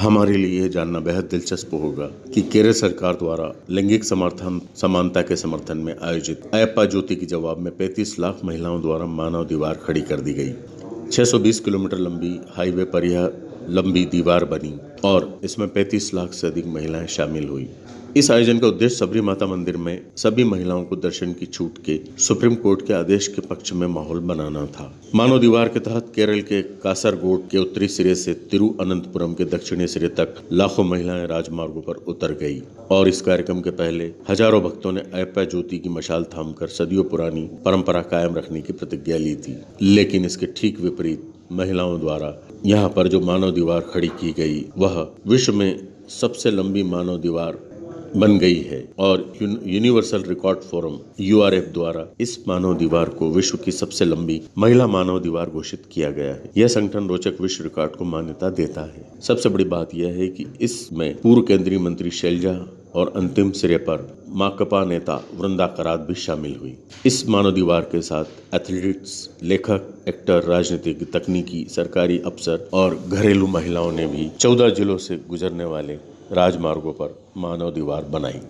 हमारे लिए जानना बेहद दिलचस्प होगा कि केरल सरकार द्वारा लैंगिक समर्थन, समानता के समर्थन में आयोजित अयप्पा ज्योति के जवाब में 35 लाख महिलाओं द्वारा मानव दीवार खड़ी कर दी गई। 620 किलोमीटर लंबी हाईवे पर यह लंबी दीवार बनी और इसमें 35 लाख से अधिक महिलाएँ शामिल हुई। इस आयोजन का उद्देश्य सबरी माता मंदिर में सभी महिलाओं को दर्शन की छूट के सुप्रीम कोर्ट के आदेश के पक्ष में माहौल बनाना था। मानव दीवार के तहत केरल के कासरगोड के उत्तरी सिरे से तिरुअनंतपुरम के दक्षिणी सिरे तक लाखों महिलाएँ राजमार्गों पर उतर गई और इस कार्यक्रम के पहले हज़ारों भक्तों ने अयप्पा ज्योति की मशाल थामकर सदियों पुरानी परंपरा कायम रखने की प्रतिज्ञा ली थी। लेकिन इसके ठीक विपरीत महिलाओं द्वारा यहाँ पर जो मानव दीवार खड़ी की गई, वह विश्व में सबसे लंबी मानव दीवार बन गई है। और यूनिवर्सल रिकॉर्ड फोरम यूआरएफ द्वारा इस मानव दीवार को विश्व की सबसे लंबी महिला मानव दीवार घोषित किया गया है। यह संगठन रोचक विश्व रिकॉर्ड को मान्यता देता है। सबसे बड़ी बात यह है कि इसमें पूर्व केंद्रीय मंत्री शैलजा और अंतिम सिरे पर माकपा नेता वृंदा करात भी शामिल हुई। इस मानव दीवार के साथ एथलीट्स, लेखक, एक्टर, राजनीतिक तकनीकी सरकारी अफसर और घरेलू महिलाओं ने भी चौदह जिलों से गुजरने वाले राजमार्गों पर मानव दीवार बनाई।